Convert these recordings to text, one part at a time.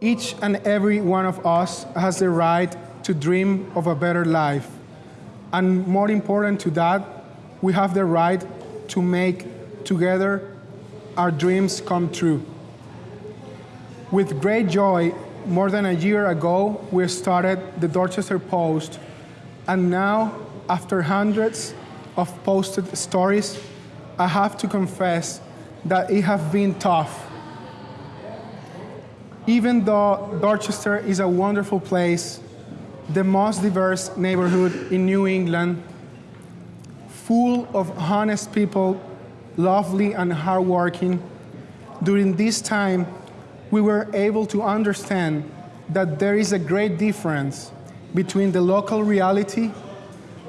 Each and every one of us has the right to dream of a better life. And more important to that, we have the right to make together our dreams come true. With great joy, more than a year ago, we started the Dorchester Post, and now, after hundreds of posted stories, I have to confess that it has been tough. Even though Dorchester is a wonderful place, the most diverse neighborhood in New England, full of honest people, lovely and hardworking, during this time, we were able to understand that there is a great difference between the local reality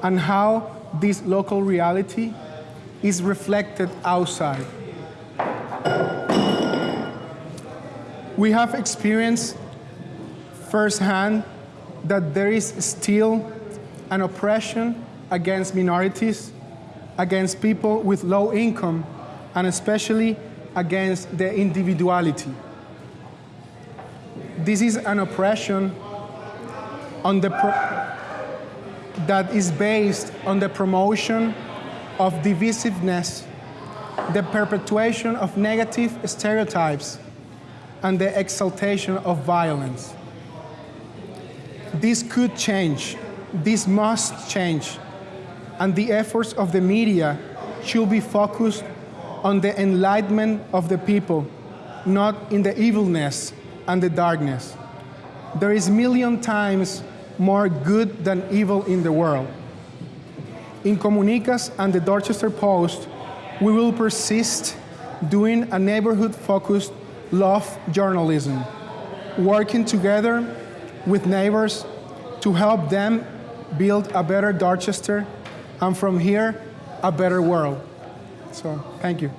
and how this local reality is reflected outside. We have experienced firsthand that there is still an oppression against minorities, against people with low income, and especially against their individuality. This is an oppression on the that is based on the promotion of divisiveness, the perpetuation of negative stereotypes, and the exaltation of violence. This could change. This must change. And the efforts of the media should be focused on the enlightenment of the people, not in the evilness and the darkness. There is million times more good than evil in the world. In Comunicas and the Dorchester Post, we will persist doing a neighborhood-focused love journalism, working together with neighbors to help them build a better Dorchester, and from here, a better world. So, thank you.